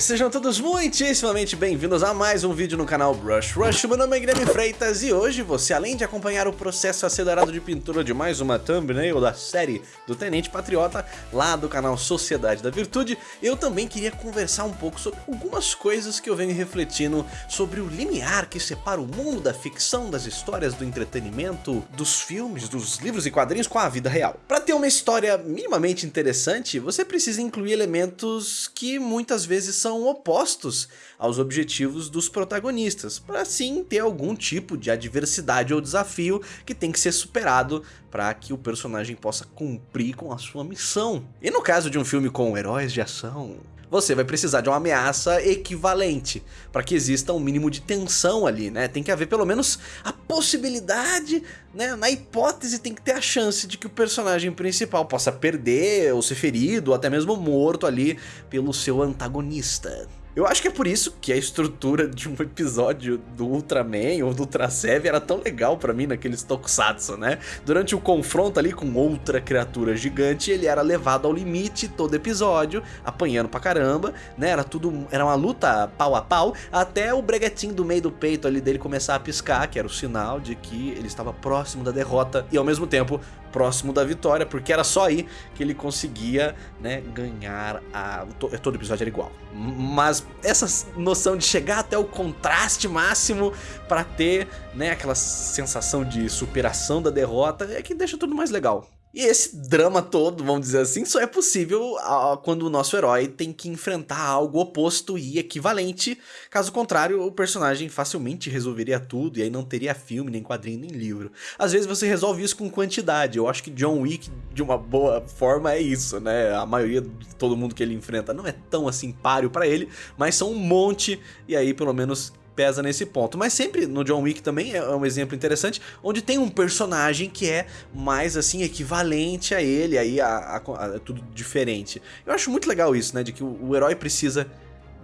Sejam todos muitíssimamente bem-vindos a mais um vídeo no canal Brush Rush. Meu nome é Guilherme Freitas e hoje você, além de acompanhar o processo acelerado de pintura de mais uma thumbnail da série do Tenente Patriota, lá do canal Sociedade da Virtude, eu também queria conversar um pouco sobre algumas coisas que eu venho refletindo sobre o limiar que separa o mundo da ficção, das histórias, do entretenimento, dos filmes, dos livros e quadrinhos com a vida real. Para ter uma história minimamente interessante, você precisa incluir elementos que muitas vezes são opostos aos objetivos dos protagonistas, para assim ter algum tipo de adversidade ou desafio que tem que ser superado para que o personagem possa cumprir com a sua missão. E no caso de um filme com heróis de ação, você vai precisar de uma ameaça equivalente, para que exista um mínimo de tensão ali, né? Tem que haver pelo menos a possibilidade, né? Na hipótese tem que ter a chance de que o personagem principal possa perder, ou ser ferido, ou até mesmo morto ali pelo seu antagonista. Eu acho que é por isso que a estrutura de um episódio do Ultraman ou do Ultra Seven era tão legal pra mim naqueles tokusatsu, né? Durante o confronto ali com outra criatura gigante, ele era levado ao limite todo episódio, apanhando pra caramba, né? Era tudo, era uma luta pau a pau, até o breguetinho do meio do peito ali dele começar a piscar, que era o sinal de que ele estava próximo da derrota e ao mesmo tempo próximo da vitória, porque era só aí que ele conseguia, né, ganhar a... todo episódio era igual. Mas essa noção de chegar até o contraste máximo para ter, né, aquela sensação de superação da derrota é que deixa tudo mais legal. E esse drama todo, vamos dizer assim, só é possível quando o nosso herói tem que enfrentar algo oposto e equivalente. Caso contrário, o personagem facilmente resolveria tudo e aí não teria filme, nem quadrinho, nem livro. Às vezes você resolve isso com quantidade. Eu acho que John Wick, de uma boa forma, é isso, né? A maioria de todo mundo que ele enfrenta não é tão assim páreo para ele, mas são um monte e aí pelo menos pesa nesse ponto. Mas sempre no John Wick também é um exemplo interessante, onde tem um personagem que é mais assim equivalente a ele, aí a, a, a, tudo diferente. Eu acho muito legal isso, né, de que o, o herói precisa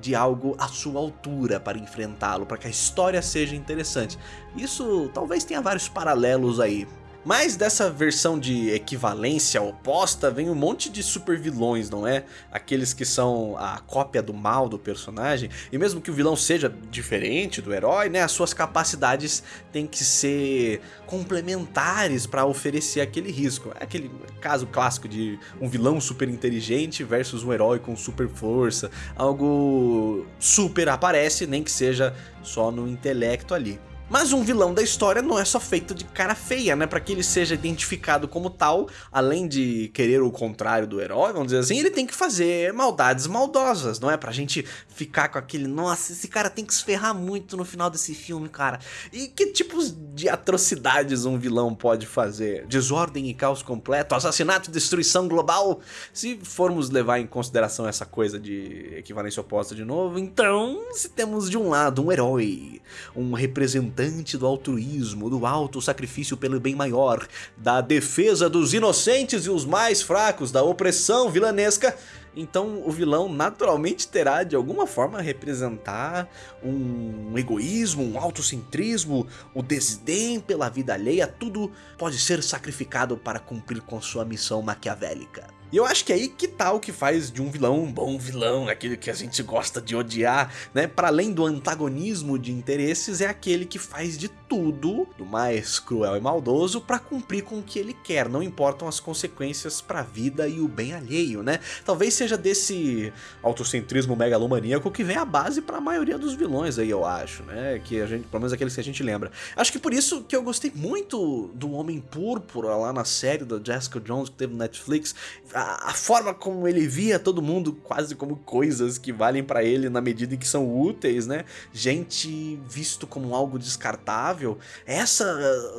de algo à sua altura para enfrentá-lo, para que a história seja interessante. Isso talvez tenha vários paralelos aí. Mas dessa versão de equivalência oposta vem um monte de super vilões, não é? Aqueles que são a cópia do mal do personagem. E mesmo que o vilão seja diferente do herói, né? As suas capacidades têm que ser complementares para oferecer aquele risco. É aquele caso clássico de um vilão super inteligente versus um herói com super força. Algo super aparece, nem que seja só no intelecto ali. Mas um vilão da história não é só feito de cara feia, né? Para que ele seja identificado como tal, além de querer o contrário do herói, vamos dizer assim, ele tem que fazer maldades maldosas, não é? Pra gente ficar com aquele, nossa, esse cara tem que se ferrar muito no final desse filme, cara. E que tipos de atrocidades um vilão pode fazer? Desordem e caos completo, assassinato e destruição global? Se formos levar em consideração essa coisa de equivalência oposta de novo, então se temos de um lado um herói, um representante do altruísmo, do alto sacrifício pelo bem maior, da defesa dos inocentes e os mais fracos, da opressão vilanesca, então o vilão naturalmente terá de alguma forma representar um egoísmo, um autocentrismo, o desdém pela vida alheia, tudo pode ser sacrificado para cumprir com sua missão maquiavélica. E eu acho que é aí que tá o que faz de um vilão um bom vilão, aquele que a gente gosta de odiar, né? Para além do antagonismo de interesses, é aquele que faz de tudo, do mais cruel e maldoso, para cumprir com o que ele quer, não importam as consequências para a vida e o bem alheio, né? Talvez seja desse autocentrismo megalomaníaco que vem a base para a maioria dos vilões aí, eu acho, né? Que a gente, pelo menos aqueles que a gente lembra. Acho que por isso que eu gostei muito do Homem Púrpura lá na série da Jessica Jones que teve no Netflix a, a, forma como ele via todo mundo quase como coisas que valem para ele na medida em que são úteis, né? Gente visto como algo descartável. Essa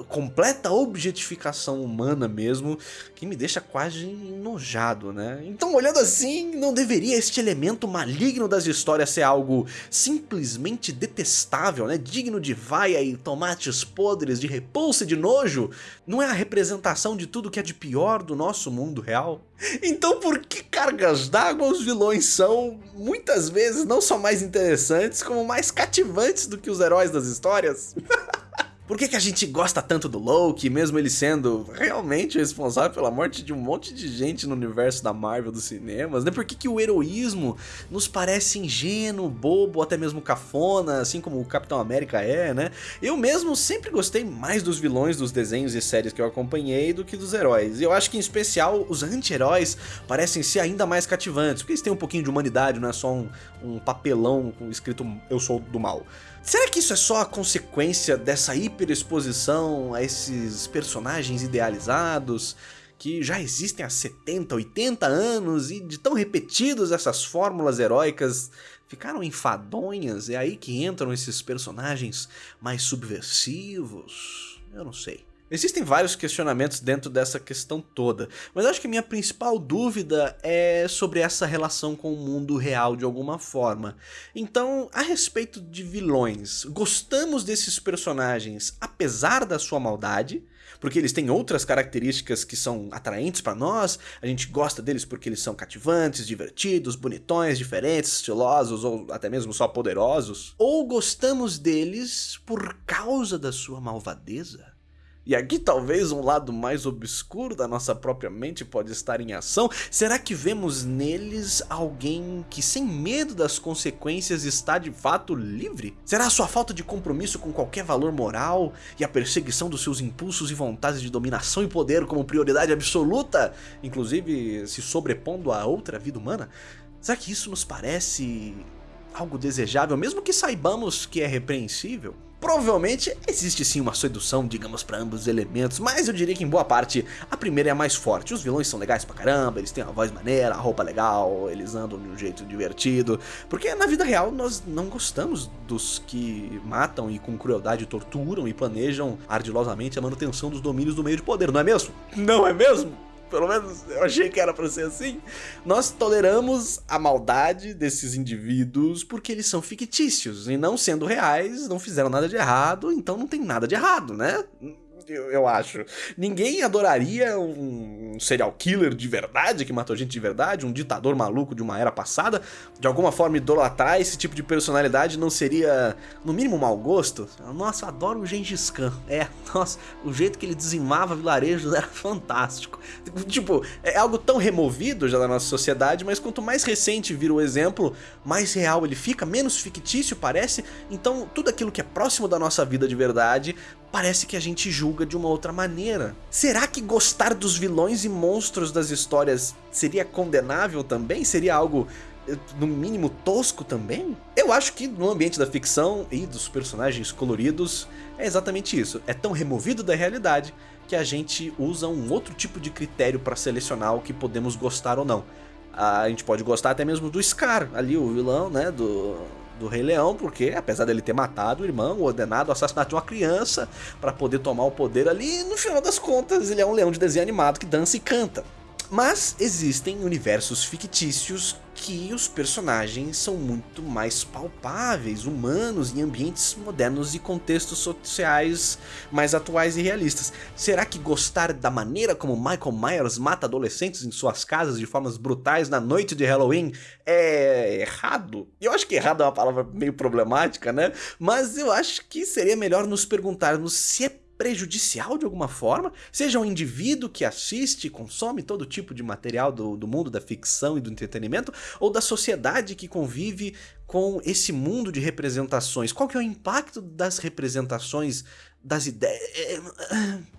completa objetificação humana mesmo que me deixa quase enojado, né? Então, olhando assim, não deveria este elemento maligno das histórias ser algo simplesmente detestável, né? Digno de vaia e tomates podres, de repulsa e de nojo? Não é a representação de tudo que é de pior do nosso mundo real? Então por que cargas d'água os vilões são, muitas vezes, não só mais interessantes, como mais cativantes do que os heróis das histórias? Por que, que a gente gosta tanto do Loki, mesmo ele sendo realmente responsável pela morte de um monte de gente no universo da Marvel dos cinemas, né? Por que, que o heroísmo nos parece ingênuo, bobo, até mesmo cafona, assim como o Capitão América é, né? Eu mesmo sempre gostei mais dos vilões dos desenhos e séries que eu acompanhei do que dos heróis. E eu acho que em especial os anti-heróis parecem ser ainda mais cativantes, porque eles têm um pouquinho de humanidade, não é só um, um papelão escrito eu sou do mal. Será que isso é só a consequência dessa hiperexposição a esses personagens idealizados? que já existem há 70, 80 anos e de tão repetidos essas fórmulas heróicas ficaram enfadonhas, é aí que entram esses personagens mais subversivos? Eu não sei. Existem vários questionamentos dentro dessa questão toda, mas acho que minha principal dúvida é sobre essa relação com o mundo real de alguma forma. Então, a respeito de vilões, gostamos desses personagens apesar da sua maldade? Porque eles têm outras características que são atraentes para nós, a gente gosta deles porque eles são cativantes, divertidos, bonitões, diferentes, estilosos ou até mesmo só poderosos? Ou gostamos deles por causa da sua malvadeza? E aqui talvez um lado mais obscuro da nossa própria mente pode estar em ação. Será que vemos neles alguém que sem medo das consequências está de fato livre? Será a sua falta de compromisso com qualquer valor moral e a perseguição dos seus impulsos e vontades de dominação e poder como prioridade absoluta, inclusive se sobrepondo a outra vida humana? Será que isso nos parece algo desejável, mesmo que saibamos que é repreensível? Provavelmente existe sim uma sedução, digamos, para ambos os elementos, mas eu diria que em boa parte a primeira é a mais forte. Os vilões são legais pra caramba, eles têm a voz maneira, a roupa legal, eles andam de um jeito divertido, porque na vida real nós não gostamos dos que matam e com crueldade torturam e planejam ardilosamente a manutenção dos domínios do meio de poder, não é mesmo? Não é mesmo? Pelo menos eu achei que era pra ser assim, nós toleramos a maldade desses indivíduos porque eles são fictícios e não sendo reais, não fizeram nada de errado, então não tem nada de errado, né? Eu, eu acho. Ninguém adoraria um serial killer de verdade, que matou gente de verdade, um ditador maluco de uma era passada. De alguma forma, idolatrar esse tipo de personalidade não seria, no mínimo, mau gosto? Nossa, adoro o Gengis Khan. É, nossa, o jeito que ele dizimava vilarejos era fantástico. Tipo, é algo tão removido já da nossa sociedade, mas quanto mais recente vira o exemplo, mais real ele fica, menos fictício parece. Então, tudo aquilo que é próximo da nossa vida de verdade parece que a gente julga de uma outra maneira. Será que gostar dos vilões e monstros das histórias seria condenável também? Seria algo eh, no mínimo tosco também? Eu acho que no ambiente da ficção e dos personagens coloridos é exatamente isso. É tão removido da realidade que a gente usa um outro tipo de critério para selecionar o que podemos gostar ou não. A gente pode gostar até mesmo do Scar, ali o vilão, né, do, do Rei Leão, porque apesar dele ter matado o irmão, ordenado o assassinato de uma criança para poder tomar o poder ali, no final das contas ele é um leão de desenho animado que dança e canta. Mas existem universos fictícios que os personagens são muito mais palpáveis, humanos, em ambientes modernos e contextos sociais mais atuais e realistas. Será que gostar da maneira como Michael Myers mata adolescentes em suas casas de formas brutais na noite de Halloween é errado? Eu acho que errado é uma palavra meio problemática, né? Mas eu acho que seria melhor nos perguntarmos se é prejudicial de alguma forma, seja um indivíduo que assiste e consome todo tipo de material do, do mundo da ficção e do entretenimento, ou da sociedade que convive com esse mundo de representações. Qual que é o impacto das representações das ideias.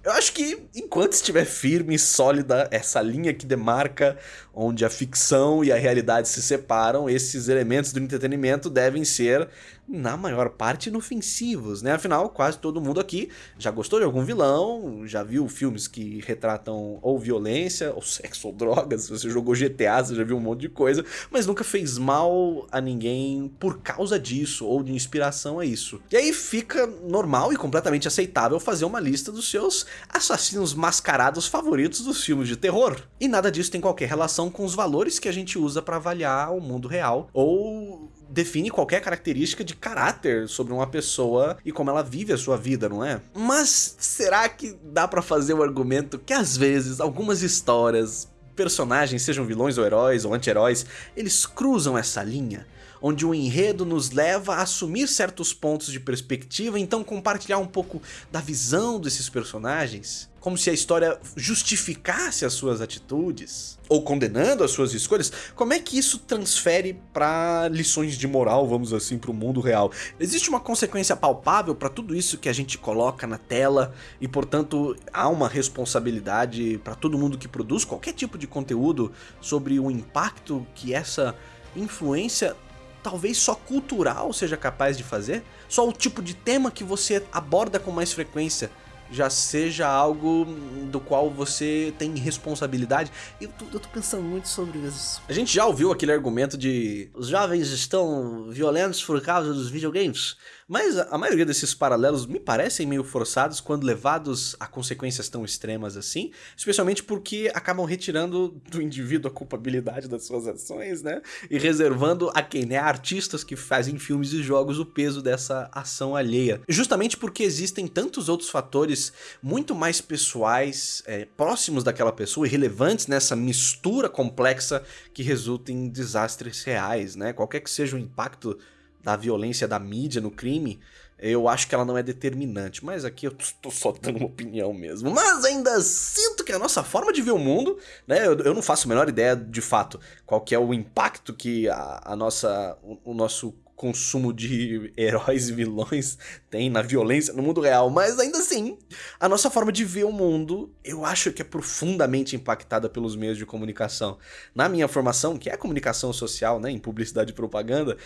Eu acho que enquanto estiver firme e sólida essa linha que demarca onde a ficção e a realidade se separam, esses elementos do entretenimento devem ser na maior parte inofensivos, né? Afinal, quase todo mundo aqui já gostou de algum vilão, já viu filmes que retratam ou violência, ou sexo, ou drogas, você jogou GTA, você já viu um monte de coisa, mas nunca fez mal a ninguém por causa disso, ou de inspiração a isso. E aí fica normal e completamente aceitável fazer uma lista dos seus assassinos mascarados favoritos dos filmes de terror. E nada disso tem qualquer relação com os valores que a gente usa para avaliar o mundo real, ou define qualquer característica de caráter sobre uma pessoa e como ela vive a sua vida, não é? Mas será que dá para fazer o argumento que às vezes algumas histórias, personagens, sejam vilões ou heróis ou anti-heróis, eles cruzam essa linha? Onde o enredo nos leva a assumir certos pontos de perspectiva, então compartilhar um pouco da visão desses personagens, como se a história justificasse as suas atitudes, ou condenando as suas escolhas, como é que isso transfere para lições de moral, vamos assim, para o mundo real? Existe uma consequência palpável para tudo isso que a gente coloca na tela e, portanto, há uma responsabilidade para todo mundo que produz qualquer tipo de conteúdo sobre o impacto que essa influência talvez só cultural seja capaz de fazer? Só o tipo de tema que você aborda com mais frequência já seja algo do qual você tem responsabilidade. Eu tô, eu tô, pensando muito sobre isso. A gente já ouviu aquele argumento de os jovens estão violentos por causa dos videogames. Mas a maioria desses paralelos me parecem meio forçados quando levados a consequências tão extremas assim, especialmente porque acabam retirando do indivíduo a culpabilidade das suas ações, né? E reservando a quem, né? Artistas que fazem filmes e jogos o peso dessa ação alheia. Justamente porque existem tantos outros fatores muito mais pessoais, é, próximos daquela pessoa e relevantes nessa mistura complexa que resulta em desastres reais, né? Qualquer que seja o impacto da violência da mídia no crime, eu acho que ela não é determinante. Mas aqui eu tô só dando uma opinião mesmo. Mas ainda sinto que a nossa forma de ver o mundo, né? Eu, eu não faço a menor ideia de fato qual que é o impacto que a, a nossa, o, o nosso consumo de heróis e vilões tem na violência no mundo real, mas ainda assim, a nossa forma de ver o mundo, eu acho que é profundamente impactada pelos meios de comunicação. Na minha formação, que é comunicação social, né, em publicidade e propaganda,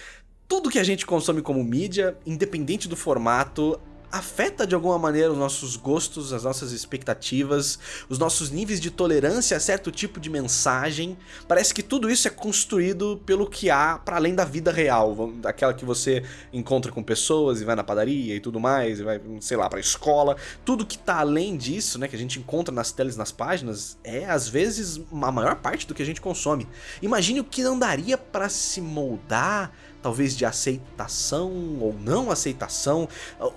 tudo que a gente consome como mídia, independente do formato, afeta de alguma maneira os nossos gostos, as nossas expectativas, os nossos níveis de tolerância a certo tipo de mensagem. Parece que tudo isso é construído pelo que há para além da vida real, daquela que você encontra com pessoas e vai na padaria e tudo mais, e vai, sei lá, para escola. Tudo que tá além disso, né, que a gente encontra nas telas, nas páginas, é às vezes a maior parte do que a gente consome. Imagine o que não daria para se moldar talvez de aceitação ou não aceitação,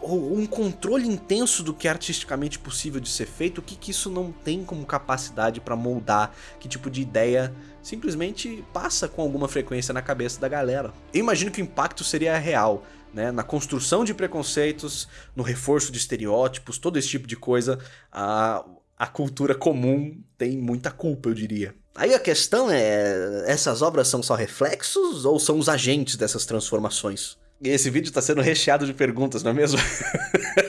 ou um controle intenso do que é artisticamente possível de ser feito, o que, que isso não tem como capacidade para moldar, que tipo de ideia simplesmente passa com alguma frequência na cabeça da galera. Eu imagino que o impacto seria real, né? na construção de preconceitos, no reforço de estereótipos, todo esse tipo de coisa, a, a cultura comum tem muita culpa, eu diria. Aí a questão é, essas obras são só reflexos ou são os agentes dessas transformações? Esse vídeo está sendo recheado de perguntas, não é mesmo?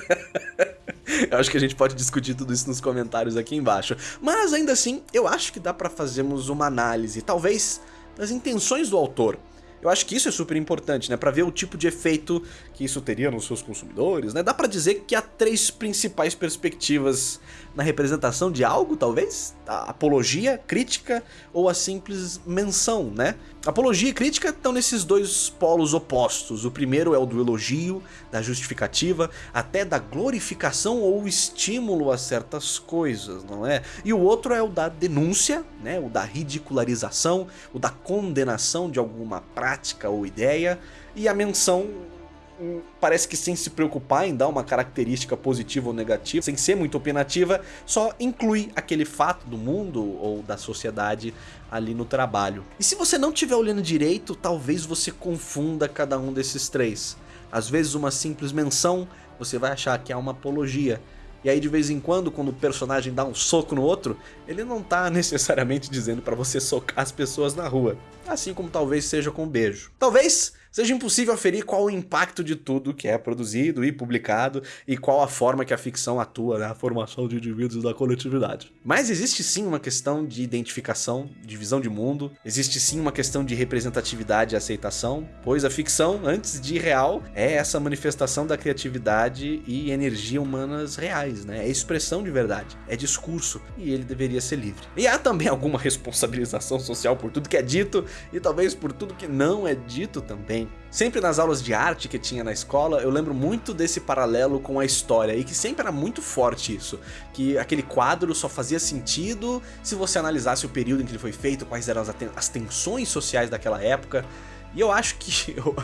eu acho que a gente pode discutir tudo isso nos comentários aqui embaixo. Mas ainda assim, eu acho que dá para fazermos uma análise, talvez, das intenções do autor. Eu acho que isso é super importante, né? Pra ver o tipo de efeito que isso teria nos seus consumidores, né? Dá pra dizer que há três principais perspectivas na representação de algo, talvez? A apologia, crítica ou a simples menção, né? Apologia e crítica estão nesses dois polos opostos. O primeiro é o do elogio, da justificativa, até da glorificação ou estímulo a certas coisas, não é? E o outro é o da denúncia, né? O da ridicularização, o da condenação de alguma prática ou ideia, e a menção parece que sem se preocupar em dar uma característica positiva ou negativa, sem ser muito opinativa, só inclui aquele fato do mundo ou da sociedade ali no trabalho. E se você não estiver olhando direito, talvez você confunda cada um desses três. Às vezes uma simples menção, você vai achar que é uma apologia, e aí de vez em quando, quando o personagem dá um soco no outro, ele não tá necessariamente dizendo para você socar as pessoas na rua. Assim como talvez seja com um beijo. Talvez seja impossível aferir qual o impacto de tudo que é produzido e publicado e qual a forma que a ficção atua na formação de indivíduos da coletividade. Mas existe sim uma questão de identificação, de visão de mundo, existe sim uma questão de representatividade e aceitação, pois a ficção, antes de real, é essa manifestação da criatividade e energia humanas reais, né? É expressão de verdade, é discurso, e ele deveria ser livre. E há também alguma responsabilização social por tudo que é dito e talvez por tudo que não é dito também Sempre nas aulas de arte que tinha na escola, eu lembro muito desse paralelo com a história, e que sempre era muito forte isso, que aquele quadro só fazia sentido se você analisasse o período em que ele foi feito, quais eram as, tensões sociais daquela época, e eu acho que... Eu,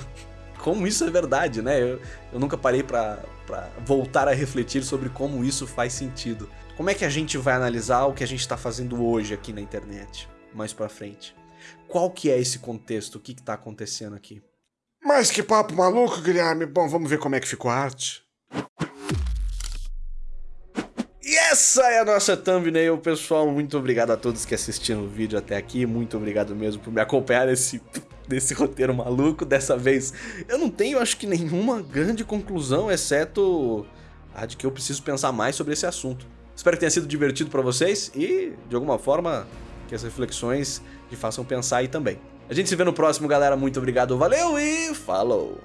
como isso é verdade, né? Eu, eu nunca parei pra, pra voltar a refletir sobre como isso faz sentido. Como é que a gente vai analisar o que a gente está fazendo hoje aqui na internet, mais pra frente? Qual que é esse contexto? O que está acontecendo aqui? Mas que papo maluco, Guilherme. Bom, vamos ver como é que ficou a arte. E essa é a nossa thumbnail, pessoal. Muito obrigado a todos que assistiram o vídeo até aqui. Muito obrigado mesmo por me acompanhar nesse, nesse roteiro maluco. Dessa vez eu não tenho, acho que, nenhuma grande conclusão, exceto a de que eu preciso pensar mais sobre esse assunto. Espero que tenha sido divertido para vocês e, de alguma forma, que as reflexões te façam pensar aí também. A gente se vê no próximo, galera. Muito obrigado, valeu e falou!